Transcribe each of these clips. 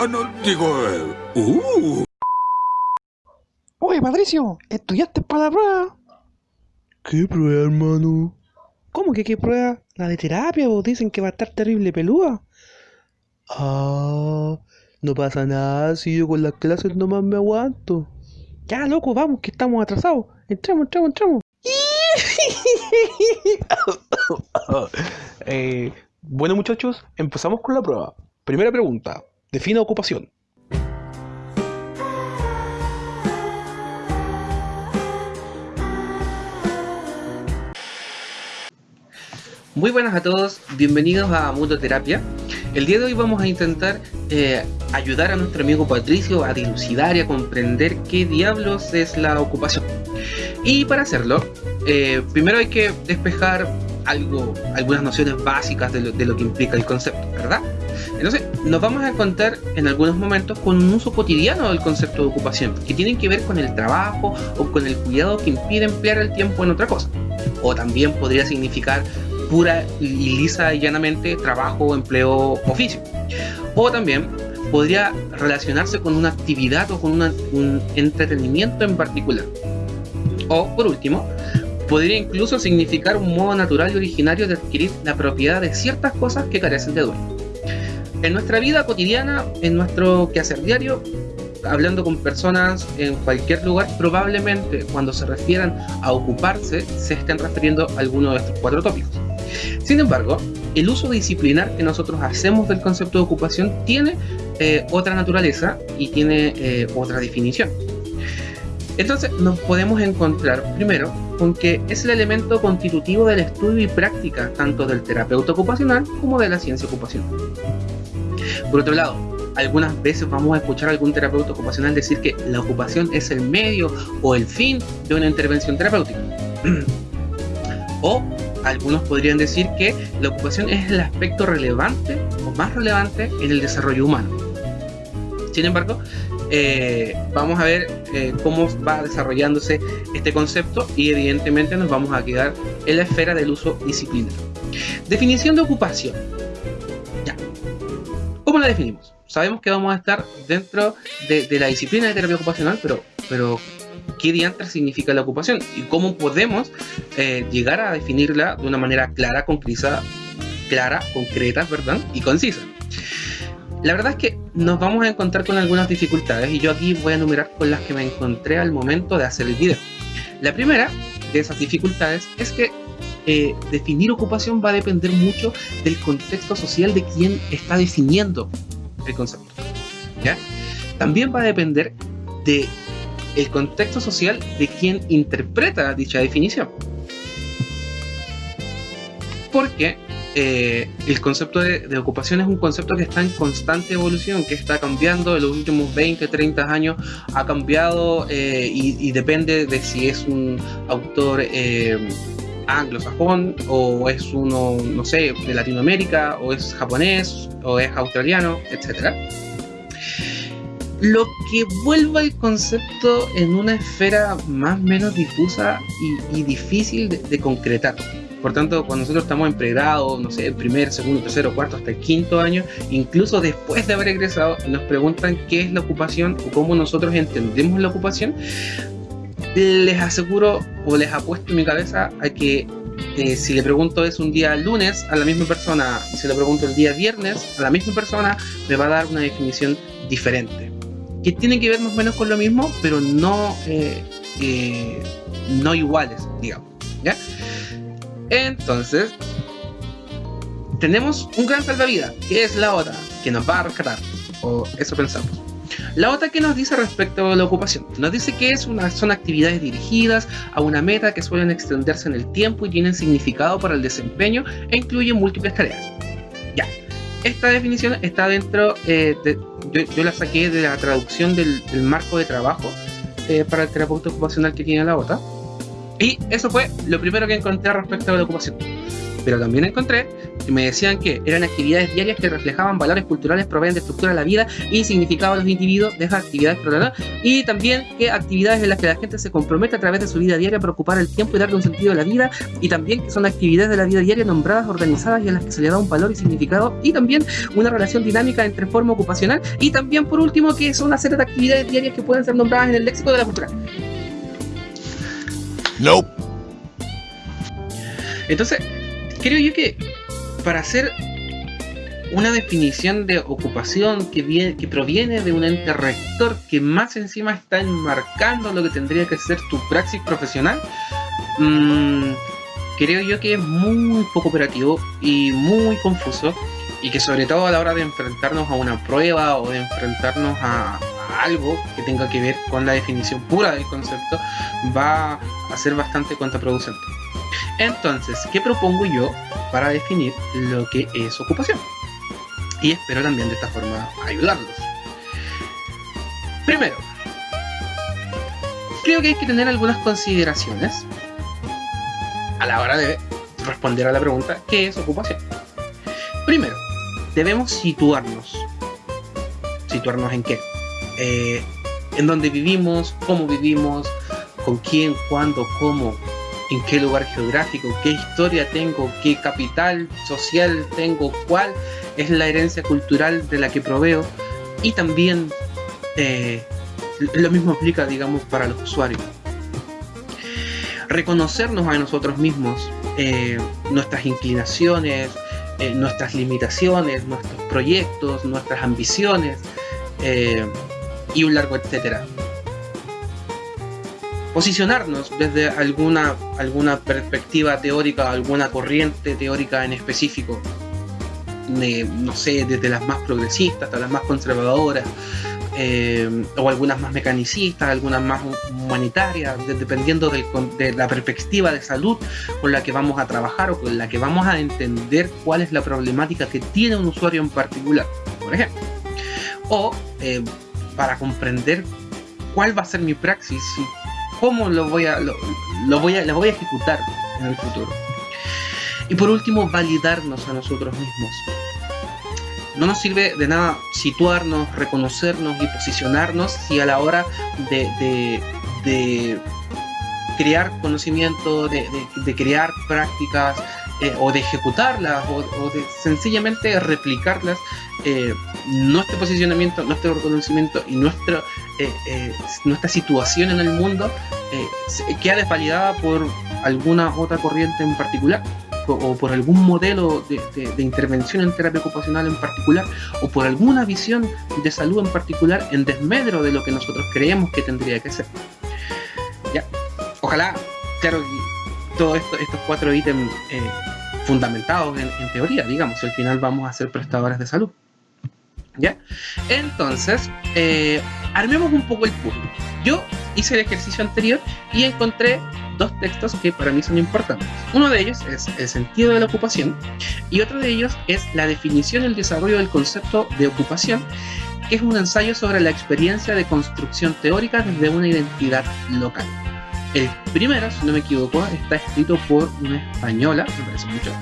no, no, digo... eh, uh. Oye, Patricio, ¿estudiaste para la prueba? ¿Qué prueba, hermano? ¿Cómo que qué prueba? La de terapia, vos dicen que va a estar terrible pelúa. Ah, no pasa nada si yo con las clases nomás me aguanto. Ya, loco, vamos, que estamos atrasados. Entramos, entramos, entramos. Eh, bueno muchachos, empezamos con la prueba. Primera pregunta, defina ocupación. Muy buenas a todos, bienvenidos a Mundo Terapia. El día de hoy vamos a intentar eh, ayudar a nuestro amigo Patricio a dilucidar y a comprender qué diablos es la ocupación. Y para hacerlo, eh, primero hay que despejar algo, algunas nociones básicas de lo, de lo que implica el concepto, ¿verdad? Entonces, nos vamos a encontrar en algunos momentos con un uso cotidiano del concepto de ocupación, que tienen que ver con el trabajo o con el cuidado que impide emplear el tiempo en otra cosa. O también podría significar pura y lisa y llanamente trabajo, empleo, oficio. O también podría relacionarse con una actividad o con un entretenimiento en particular. O, por último, podría incluso significar un modo natural y originario de adquirir la propiedad de ciertas cosas que carecen de dueño. En nuestra vida cotidiana, en nuestro quehacer diario, hablando con personas en cualquier lugar, probablemente cuando se refieran a ocuparse, se estén refiriendo a alguno de estos cuatro tópicos. Sin embargo, el uso disciplinar que nosotros hacemos del concepto de ocupación tiene eh, otra naturaleza y tiene eh, otra definición. Entonces nos podemos encontrar primero con que es el elemento constitutivo del estudio y práctica tanto del terapeuta ocupacional como de la ciencia ocupacional. Por otro lado, algunas veces vamos a escuchar a algún terapeuta ocupacional decir que la ocupación es el medio o el fin de una intervención terapéutica. o algunos podrían decir que la ocupación es el aspecto relevante o más relevante en el desarrollo humano. Sin embargo, eh, vamos a ver eh, cómo va desarrollándose este concepto y evidentemente nos vamos a quedar en la esfera del uso disciplinario. Definición de ocupación. ¿Cómo la definimos? Sabemos que vamos a estar dentro de, la disciplina de terapia ocupacional, pero, ¿qué diantre significa la ocupación? ¿Y cómo podemos eh, llegar a definirla de una manera clara, concreta, clara, concreta, ¿verdad? Y concisa. La verdad es que nos vamos a encontrar con algunas dificultades y yo aquí voy a enumerar con las que me encontré al momento de hacer el video. La primera de esas dificultades es que eh, definir ocupación va a depender mucho del contexto social de quien está definiendo el concepto. También va a depender de el contexto social de quien interpreta dicha definición. Porque eh, el concepto de, ocupación es un concepto que está en constante evolución, que está cambiando en los últimos 20, 30 años, ha cambiado eh, y, depende de si es un autor anglosajón o es uno, no sé, de Latinoamérica o es japonés o es australiano, etcétera lo que vuelve al concepto en una esfera más o menos difusa y, y difícil de, de, concretar. Por tanto, cuando nosotros estamos en pregrado, no sé, el primer, segundo, tercero, cuarto, hasta el quinto año, incluso después de haber egresado, nos preguntan qué es la ocupación o cómo nosotros entendemos la ocupación, les aseguro o les apuesto en mi cabeza a que eh, si le pregunto es un día lunes a la misma persona, si le pregunto el día viernes a la misma persona, me va a dar una definición diferente que tienen que ver más o menos con lo mismo, pero no, eh, eh, no iguales, digamos. Entonces, tenemos un gran salvavidas, que es la OTA, que nos va a rescatar, o eso pensamos. La OTA que nos dice respecto a la ocupación, nos dice que es una, son actividades dirigidas a una meta que suelen extenderse en el tiempo y tienen significado para el desempeño e incluyen múltiples tareas. Ya, esta definición está dentro eh, de, yo, la saqué de la traducción del, marco de trabajo eh, para el terapeuta ocupacional que tiene la OTA y eso fue lo primero que encontré respecto a la ocupación pero también encontré me decían que eran actividades diarias que reflejaban valores culturales, proveen de estructura de la vida y significado de los individuos de esas actividades, y también que actividades en las que la gente se compromete a través de su vida diaria para ocupar el tiempo y darle un sentido a la vida, y también que son actividades de la vida diaria nombradas, organizadas y en las que se le da un valor y significado, y también una relación dinámica entre forma ocupacional, y también por último que son una serie de actividades diarias que pueden ser nombradas en el léxico de la cultura. Nope. Entonces, creo yo que para hacer una definición de ocupación que, viene, que proviene de un ente rector que más encima está enmarcando lo que tendría que ser tu praxis profesional, mmm, creo yo que es muy poco operativo y muy confuso y que sobre todo a la hora de enfrentarnos a una prueba o de enfrentarnos a algo que tenga que ver con la definición pura del concepto va a ser bastante contraproducente. Entonces, ¿qué propongo yo para definir lo que es ocupación? Y espero también de esta forma ayudarlos. Primero, creo que hay que tener algunas consideraciones a la hora de responder a la pregunta ¿qué es ocupación? Primero, debemos situarnos. ¿Situarnos en qué? Eh, en dónde vivimos, cómo vivimos, con quién, cuándo, cómo, en qué lugar geográfico, qué historia tengo, qué capital social tengo, cuál es la herencia cultural de la que proveo y también eh, lo mismo aplica, digamos, para los usuarios. Reconocernos a nosotros mismos, eh, nuestras inclinaciones, eh, nuestras limitaciones, nuestros proyectos, nuestras ambiciones y un largo etcétera posicionarnos desde alguna, alguna perspectiva teórica, alguna corriente teórica en específico. no sé, desde las más progresistas hasta las más conservadoras, eh, o algunas más mecanicistas, algunas más humanitarias, dependiendo de la perspectiva de salud con la que vamos a trabajar o con la que vamos a entender cuál es la problemática que tiene un usuario en particular, por ejemplo. O eh, para comprender cuál va a ser mi praxis, cómo lo voy a, lo, voy a, voy a ejecutar en el futuro. Y por último, validarnos a nosotros mismos. No nos sirve de nada situarnos, reconocernos y posicionarnos si a la hora de, de, crear conocimiento, de, crear prácticas eh, o de ejecutarlas o, de sencillamente replicarlas, eh, nuestro posicionamiento, nuestro reconocimiento y nuestro eh, eh, nuestra situación en el mundo eh, queda desvalidada por alguna otra corriente en particular o, por algún modelo de, intervención en terapia ocupacional en particular o por alguna visión de salud en particular en desmedro de lo que nosotros creemos que tendría que ser. ¿Ya? Ojalá, claro, todos estos cuatro ítems fundamentados en, en teoría, digamos, al final vamos a ser prestadores de salud. ¿Ya? Entonces, eh, armemos un poco el puzzle. Yo hice el ejercicio anterior y encontré dos textos que para mí son importantes. Uno de ellos es el sentido de la ocupación y otro de ellos es la definición y el desarrollo del concepto de ocupación, que es un ensayo sobre la experiencia de construcción teórica desde una identidad local. El primero, si no me equivoco, está escrito por una española, me parece mucho,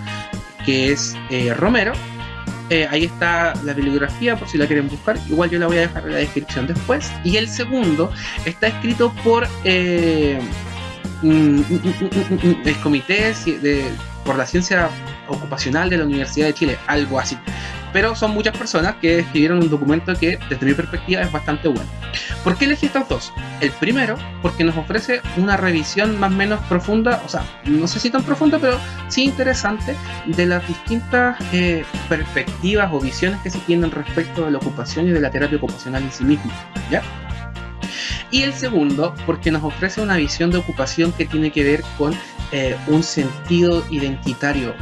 que es eh, Romero, eh, ahí está la bibliografía por si la quieren buscar. Igual yo la voy a dejar en la descripción después. Y el segundo está escrito por eh, mm, mm, mm, el Comité de, por la Ciencia Ocupacional de la Universidad de Chile, algo así pero son muchas personas que escribieron un documento que desde mi perspectiva es bastante bueno. ¿Por qué elegí estos dos? El primero, porque nos ofrece una revisión más o menos profunda, o sea, no sé si tan profunda, pero sí interesante, de las distintas eh, perspectivas o visiones que se tienen respecto de la ocupación y de la terapia ocupacional en sí misma. ¿Ya? Y el segundo, porque nos ofrece una visión de ocupación que tiene que ver con eh, un sentido identitario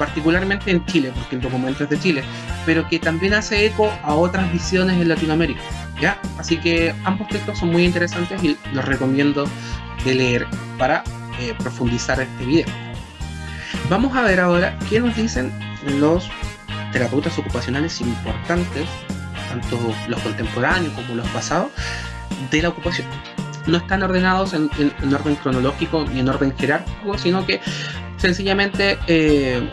particularmente en Chile, porque el documento es de Chile, pero que también hace eco a otras visiones en Latinoamérica. ¿ya? Así que ambos textos son muy interesantes y los recomiendo de leer para eh, profundizar este video. Vamos a ver ahora qué nos dicen los terapeutas ocupacionales importantes, tanto los contemporáneos como los pasados, de la ocupación. No están ordenados en, orden cronológico ni en orden jerárquico, sino que sencillamente eh,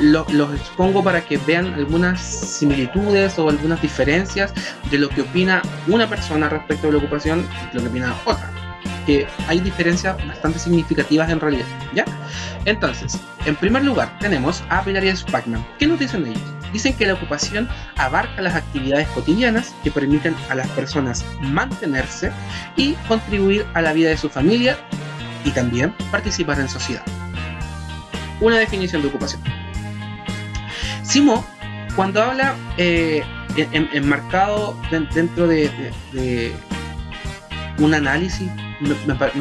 lo- los expongo para que vean algunas similitudes o algunas diferencias de lo que opina una persona respecto de la ocupación y lo que opina otra. Que hay diferencias bastante significativas en realidad, ¿ya? Entonces, en primer lugar, tenemos a Pilar y Spackman. ¿Qué nos dicen ellos? Dicen que la ocupación abarca las actividades cotidianas que permiten a las personas mantenerse y contribuir a la vida de su familia y también participar en sociedad. Una definición de ocupación. Simo, cuando habla eh, en- en- enmarcado den- dentro de, un análisis,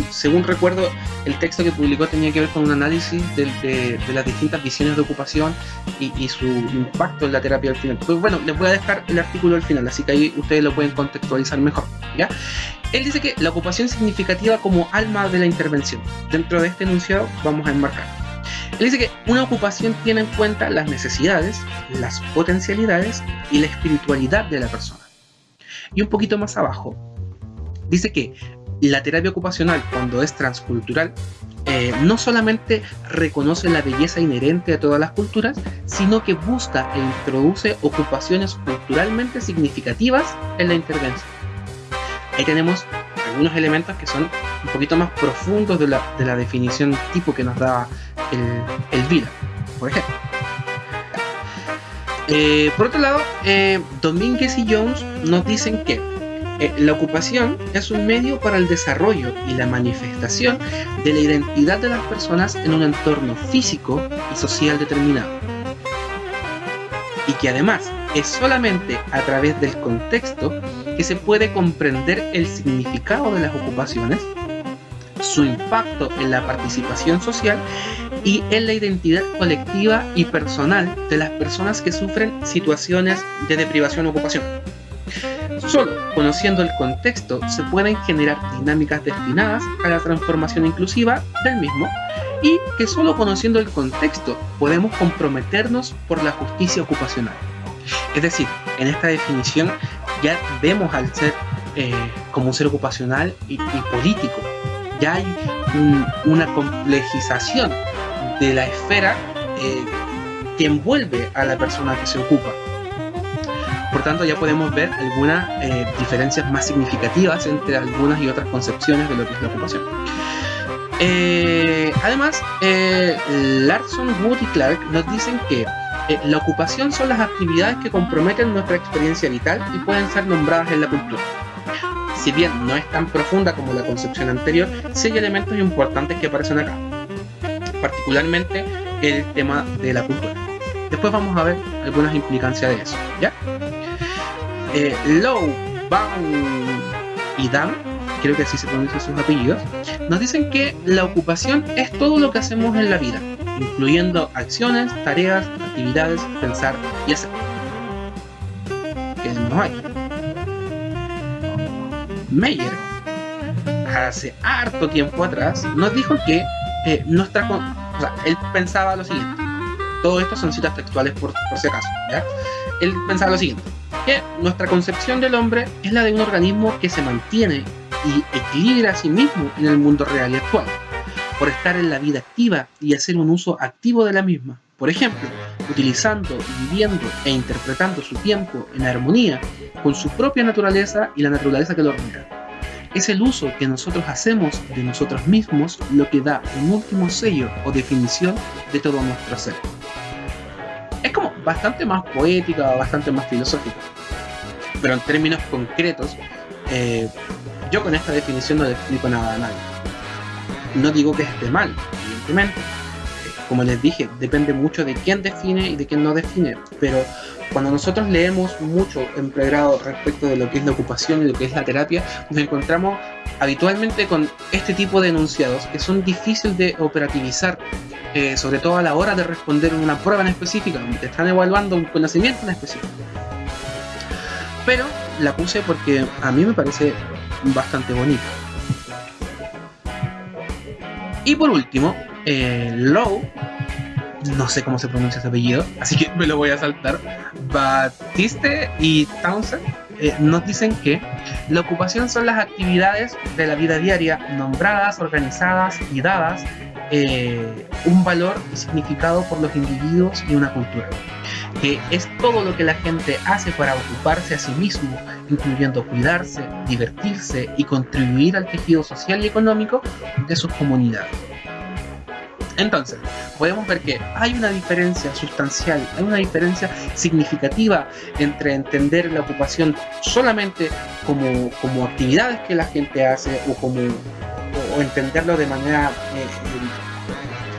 según recuerdo, el texto que publicó tenía que ver con un análisis de, las distintas visiones de ocupación y, y su impacto en la terapia al final. Pues bueno, les voy a dejar el artículo al final, así que ahí ustedes lo pueden contextualizar mejor. ¿ya? Él dice que la ocupación significativa como alma de la intervención. Dentro de este enunciado vamos a enmarcar. Él dice que una ocupación tiene en cuenta las necesidades, las potencialidades y la espiritualidad de la persona. Y un poquito más abajo, dice que la terapia ocupacional, cuando es transcultural, eh, no solamente reconoce la belleza inherente a todas las culturas, sino que busca e introduce ocupaciones culturalmente significativas en la intervención. Ahí tenemos algunos elementos que son un poquito más profundos de la, de la definición tipo que nos daba el, el por ejemplo. Eh, por otro lado, eh, Domínguez y Jones nos dicen que eh, la ocupación es un medio para el desarrollo y la manifestación de la identidad de las personas en un entorno físico y social determinado. Y que además es solamente a través del contexto que se puede comprender el significado de las ocupaciones, su impacto en la participación social y en la identidad colectiva y personal de las personas que sufren situaciones de deprivación o ocupación. Solo conociendo el contexto se pueden generar dinámicas destinadas a la transformación inclusiva del mismo y que solo conociendo el contexto podemos comprometernos por la justicia ocupacional. Es decir, en esta definición ya vemos al ser eh, como un ser ocupacional y, y político. Ya hay un- una complejización de la esfera eh, que envuelve a la persona que se ocupa. Por tanto, ya podemos ver algunas eh, diferencias más significativas entre algunas y otras concepciones de lo que es la ocupación. Eh, además, eh, Larson, Wood y Clark nos dicen que la ocupación son las actividades que comprometen nuestra experiencia vital y pueden ser nombradas en la cultura. Si bien no es tan profunda como la concepción anterior, sí elementos importantes que aparecen acá, particularmente el tema de la cultura. Después vamos a ver algunas implicancias de eso, ¿ya? Eh, Lowe, Baum y Dan, creo que así se pronuncian sus apellidos, nos dicen que la ocupación es todo lo que hacemos en la vida, incluyendo acciones, tareas, actividades, pensar y hacer. ¿Qué decimos ahí? Meyer, hace harto tiempo atrás, nos dijo que eh, O sea, él pensaba lo siguiente. Todo esto son citas textuales por, por si acaso. Él pensaba lo siguiente, que nuestra concepción del hombre es la de un organismo que se mantiene y equilibra a sí mismo en el mundo real y actual, por estar en la vida activa y hacer un uso activo de la misma. Por ejemplo, utilizando, viviendo e interpretando su tiempo en armonía con su propia naturaleza y la naturaleza que lo rodea. Es el uso que nosotros hacemos de nosotros mismos lo que da un último sello o definición de todo nuestro ser. Es como bastante más poética, bastante más filosófica. Pero en términos concretos, eh, yo con esta definición no explico nada a nadie. No digo que esté mal, evidentemente. Como les dije, depende mucho de quién define y de quién no define. Pero cuando nosotros leemos mucho en pregrado respecto de lo que es la ocupación y lo que es la terapia, nos encontramos habitualmente con este tipo de enunciados que son difíciles de operativizar, eh, sobre todo a la hora de responder una prueba en específica, donde están evaluando un conocimiento en específico. Pero la puse porque a mí me parece bastante bonita. Y por último, eh, Lowe, no sé cómo se pronuncia ese apellido, así que me lo voy a saltar. Batiste y Townsend eh, nos dicen que la ocupación son las actividades de la vida diaria nombradas, organizadas y dadas eh, un valor y significado por los individuos y una cultura. Que es todo lo que la gente hace para ocuparse a sí mismo, incluyendo cuidarse, divertirse y contribuir al tejido social y económico de sus comunidades. Entonces, podemos ver que hay una diferencia sustancial, hay una diferencia significativa entre entender la ocupación solamente como, como actividades que la gente hace o como o entenderlo de manera eh,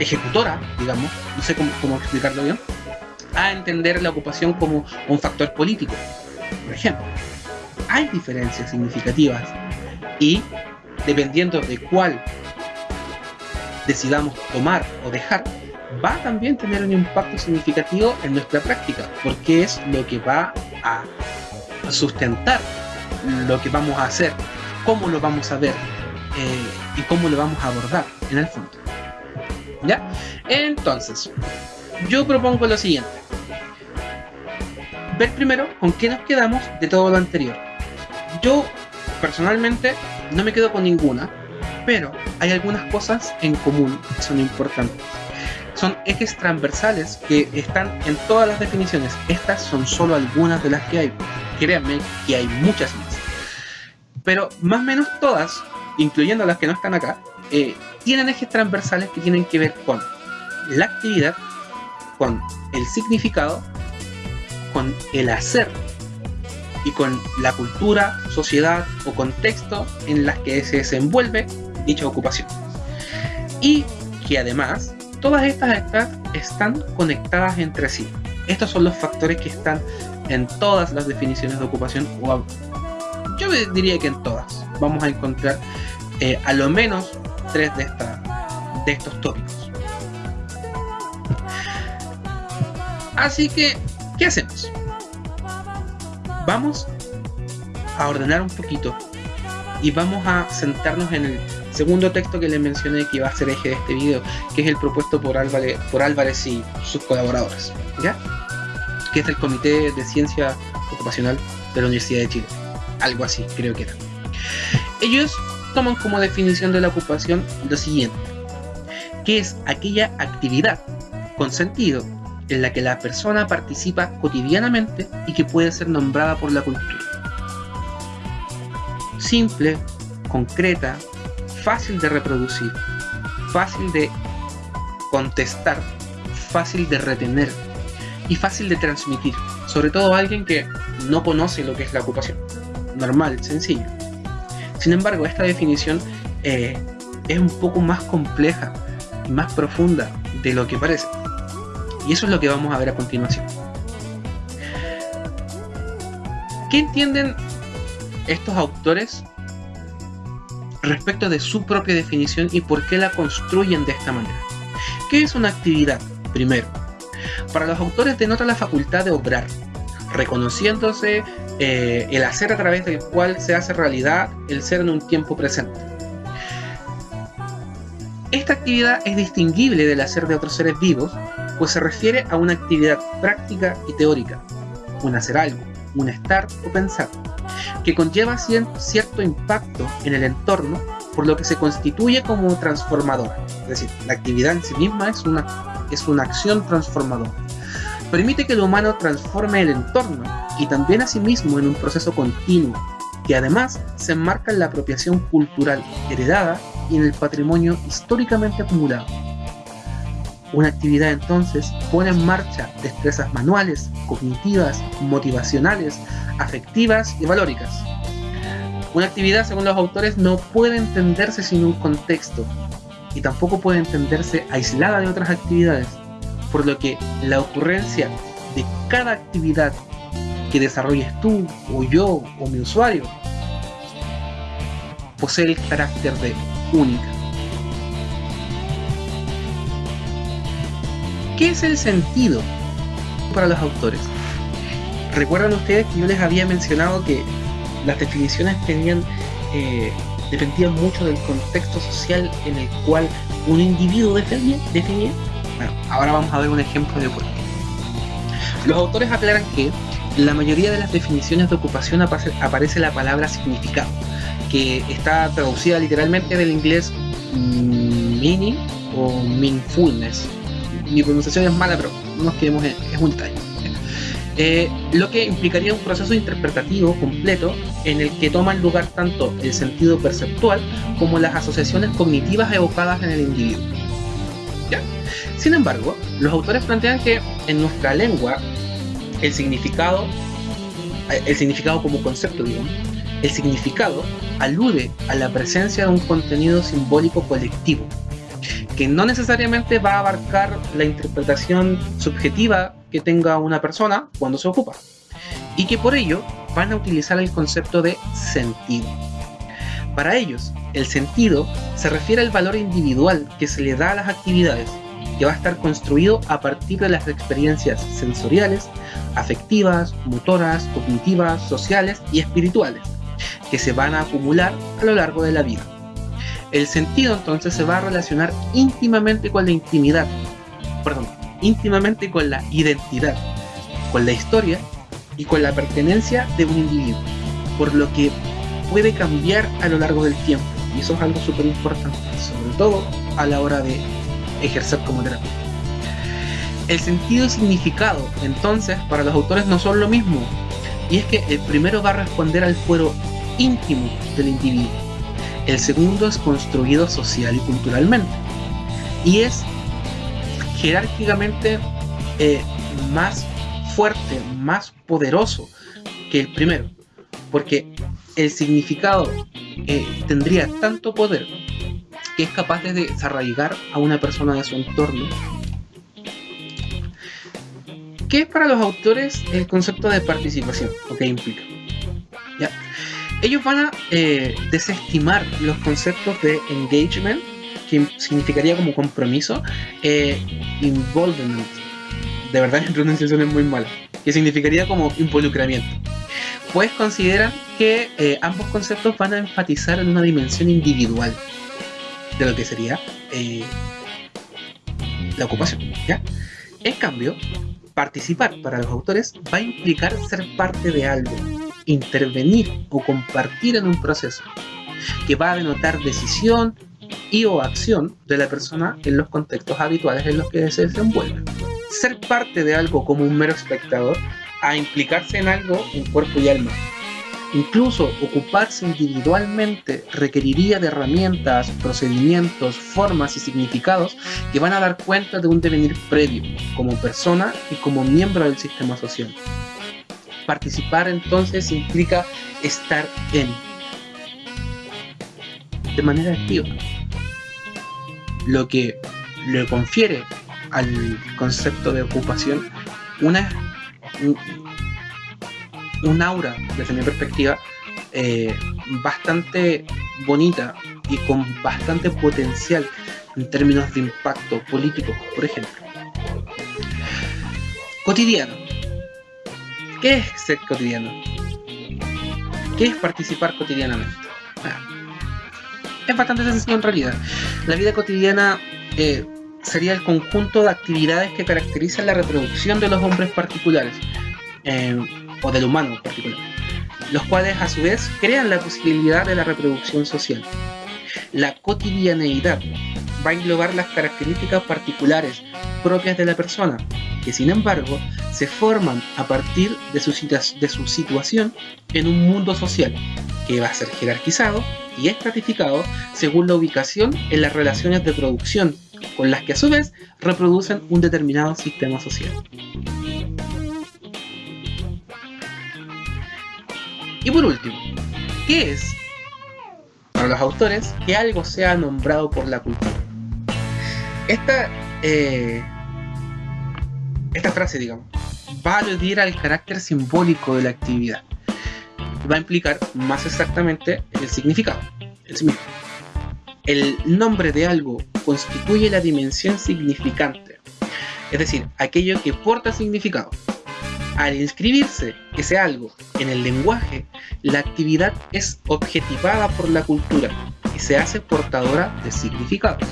ejecutora, digamos, no sé cómo, cómo explicarlo bien, a entender la ocupación como un factor político. Por ejemplo, hay diferencias significativas y dependiendo de cuál decidamos tomar o dejar, va a también tener un impacto significativo en nuestra práctica, porque es lo que va a sustentar lo que vamos a hacer, cómo lo vamos a ver eh, y cómo lo vamos a abordar en el fondo. ¿Ya? Entonces, yo propongo lo siguiente. Ver primero con qué nos quedamos de todo lo anterior. Yo, personalmente, no me quedo con ninguna, pero hay algunas cosas en común que son importantes. Son ejes transversales que están en todas las definiciones. Estas son solo algunas de las que hay. Créanme que hay muchas más. Pero más o menos todas, incluyendo las que no están acá, eh, tienen ejes transversales que tienen que ver con la actividad, con el significado, con el hacer y con la cultura, sociedad o contexto en las que se desenvuelve dicha ocupación. Y que además todas estas están conectadas entre sí. Estos son los factores que están en todas las definiciones de ocupación, o yo diría que en todas. Vamos a encontrar eh, a lo menos tres de, de estos tópicos. Así que, ¿qué hacemos? Vamos a ordenar un poquito y vamos a sentarnos en el segundo texto que les mencioné que iba a ser eje de este video, que es el propuesto por Álvarez, por Álvarez y sus colaboradores, ¿ya? Que es el Comité de Ciencia Ocupacional de la Universidad de Chile. Algo así, creo que era. Ellos toman como definición de la ocupación lo siguiente, que es aquella actividad con sentido en la que la persona participa cotidianamente y que puede ser nombrada por la cultura. Simple, concreta, fácil de reproducir, fácil de contestar, fácil de retener y fácil de transmitir, sobre todo a alguien que no conoce lo que es la ocupación. Normal, sencillo. Sin embargo, esta definición eh, es un poco más compleja y más profunda de lo que parece. Y eso es lo que vamos a ver a continuación. ¿Qué entienden estos autores respecto de su propia definición y por qué la construyen de esta manera? ¿Qué es una actividad? Primero, para los autores denota la facultad de obrar, reconociéndose eh, el hacer a través del cual se hace realidad el ser en un tiempo presente. Esta actividad es distinguible del hacer de otros seres vivos, pues se refiere a una actividad práctica y teórica, un hacer algo, un estar o pensar, que conlleva cierto impacto en el entorno, por lo que se constituye como transformadora. Es decir, la actividad en sí misma es una, es una acción transformadora permite que el humano transforme el entorno y también a sí mismo en un proceso continuo, que además se enmarca en la apropiación cultural heredada y en el patrimonio históricamente acumulado. Una actividad entonces pone en marcha destrezas manuales, cognitivas, motivacionales, afectivas y valóricas. Una actividad, según los autores, no puede entenderse sin un contexto y tampoco puede entenderse aislada de otras actividades, por lo que la ocurrencia de cada actividad que desarrolles tú o yo o mi usuario posee el carácter de única. ¿Qué es el sentido para los autores? Recuerdan ustedes que yo les había mencionado que las definiciones tenían eh, dependían mucho del contexto social en el cual un individuo definía, definía Bueno, ahora vamos a ver un ejemplo de por qué. Los autores aclaran que la mayoría de las definiciones de ocupación aparece, la palabra significado, que está traducida literalmente del inglés meaning o meaningfulness. Mi pronunciación es mala, pero no nos quedemos en, es un detalle. Eh, lo que implicaría un proceso interpretativo completo en el que toman lugar tanto el sentido perceptual como las asociaciones cognitivas evocadas en el individuo. Sin embargo, los autores plantean que en nuestra lengua el significado, el significado como concepto, digamos, el significado alude a la presencia de un contenido simbólico colectivo, que no necesariamente va a abarcar la interpretación subjetiva que tenga una persona cuando se ocupa, y que por ello van a utilizar el concepto de sentido. Para ellos, el sentido se refiere al valor individual que se le da a las actividades, que va a estar construido a partir de las experiencias sensoriales, afectivas, motoras, cognitivas, sociales y espirituales, que se van a acumular a lo largo de la vida. El sentido entonces se va a relacionar íntimamente con la intimidad, perdón, íntimamente con la identidad, con la historia y con la pertenencia de un individuo, por lo que puede cambiar a lo largo del tiempo, y eso es algo súper importante, sobre todo a la hora de ejercer como terapia. El sentido y significado, entonces, para los autores no son lo mismo, y es que el primero va a responder al fuero íntimo del individuo, el segundo es construido social y culturalmente, y es jerárquicamente eh, más fuerte, más poderoso que el primero, porque el significado eh, tendría tanto poder que es capaz de desarraigar a una persona de su entorno. ¿Qué es para los autores el concepto de participación? ¿O qué implica? ¿Ya? Ellos van a eh, desestimar los conceptos de engagement, que significaría como compromiso, eh, involvement, de verdad mi pronunciación es muy mala, que significaría como involucramiento. Pues consideran que eh, ambos conceptos van a enfatizar en una dimensión individual de lo que sería eh, la ocupación. En cambio, participar para los autores va a implicar ser parte de algo, intervenir o compartir en un proceso, que va a denotar decisión y o acción de la persona en los contextos habituales en los que se desenvuelve. Ser parte de algo como un mero espectador a implicarse en algo en cuerpo y alma, Incluso ocuparse individualmente requeriría de herramientas, procedimientos, formas y significados que van a dar cuenta de un devenir previo, como persona y como miembro del sistema social. Participar entonces implica estar en, de manera activa, lo que le confiere al concepto de ocupación una un aura, desde mi perspectiva, eh, bastante bonita y con bastante potencial en términos de impacto político, por ejemplo. Cotidiano. ¿Qué es ser cotidiano? ¿Qué es participar cotidianamente? Ah, es bastante sencillo en realidad. La vida cotidiana eh, sería el conjunto de actividades que caracterizan la reproducción de los hombres particulares. Eh, o del humano particular, los cuales a su vez crean la posibilidad de la reproducción social. La cotidianeidad va a englobar las características particulares propias de la persona, que sin embargo se forman a partir de su, de su situación en un mundo social, que va a ser jerarquizado y estratificado según la ubicación en las relaciones de producción, con las que a su vez reproducen un determinado sistema social. Y por último, ¿qué es, para los autores, que algo sea nombrado por la cultura? Esta, eh, esta frase, digamos, va a aludir al carácter simbólico de la actividad. Va a implicar más exactamente el significado. El, nombre de algo constituye la dimensión significante, es decir, aquello que porta significado. Al inscribirse ese algo en el lenguaje, la actividad es objetivada por la cultura y se hace portadora de significados.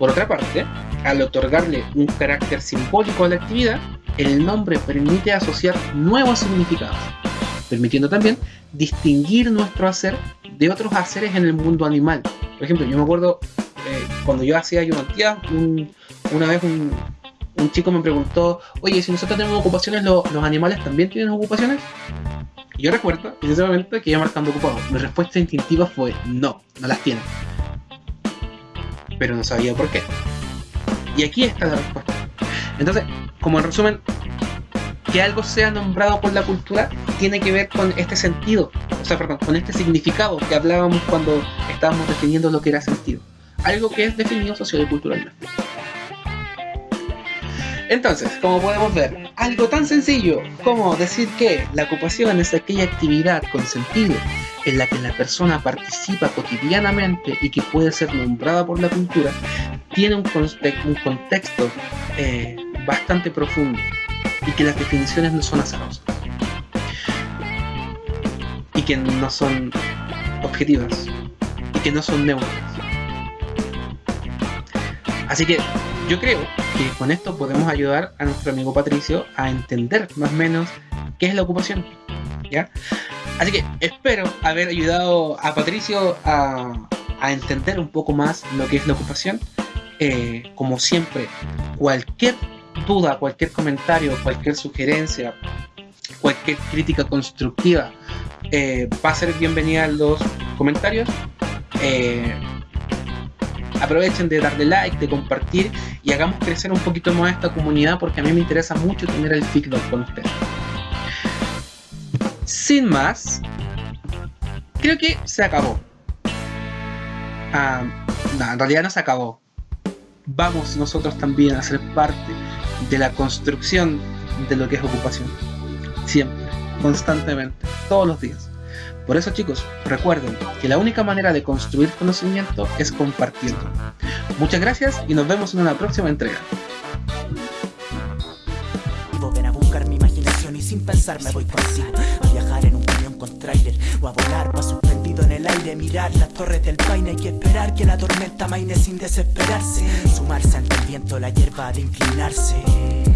Por otra parte, al otorgarle un carácter simbólico a la actividad, el nombre permite asociar nuevos significados, permitiendo también distinguir nuestro hacer de otros haceres en el mundo animal. Por ejemplo, yo me acuerdo eh, cuando yo hacía ayudantía, un, una vez un, un chico me preguntó, oye, si nosotros tenemos ocupaciones, ¿lo- ¿los animales también tienen ocupaciones? Y yo recuerdo momento que iba marcando ocupado. Mi respuesta instintiva fue no, no las tienen. Pero no sabía por qué. Y aquí está la respuesta. Entonces, como en resumen, que algo sea nombrado por la cultura tiene que ver con este sentido, o sea, perdón, con este significado que hablábamos cuando estábamos definiendo lo que era sentido. Algo que es definido social y culturalmente. Entonces, como podemos ver, algo tan sencillo como decir que la ocupación es aquella actividad con sentido en la que la persona participa cotidianamente y que puede ser nombrada por la cultura, tiene un, conte- un contexto eh, bastante profundo y que las definiciones no son azarosas y que no son objetivas y que no son neutras. Así que yo creo que con esto podemos ayudar a nuestro amigo Patricio a entender más o menos qué es la ocupación. ¿Ya? Así que espero haber ayudado a Patricio a, a entender un poco más lo que es la ocupación. Eh, como siempre, cualquier duda, cualquier comentario, cualquier sugerencia, cualquier crítica constructiva eh, va a ser bienvenida en los comentarios. Eh, aprovechen de darle like, de compartir y hagamos crecer un poquito más esta comunidad porque a mí me interesa mucho tener el feedback con ustedes. Sin más, creo que se acabó. Ah, en realidad no se acabó. Vamos nosotros también a ser parte de la construcción de lo que es ocupación. Siempre, constantemente, todos los días. Por eso chicos, recuerden que la única manera de construir conocimiento es compartirlo. Muchas gracias y nos vemos en una próxima entrega. O a volar, pa' suspendido en el aire Mirar las torres del paine y esperar que la tormenta maine sin desesperarse Sumarse ante el viento, la hierba de inclinarse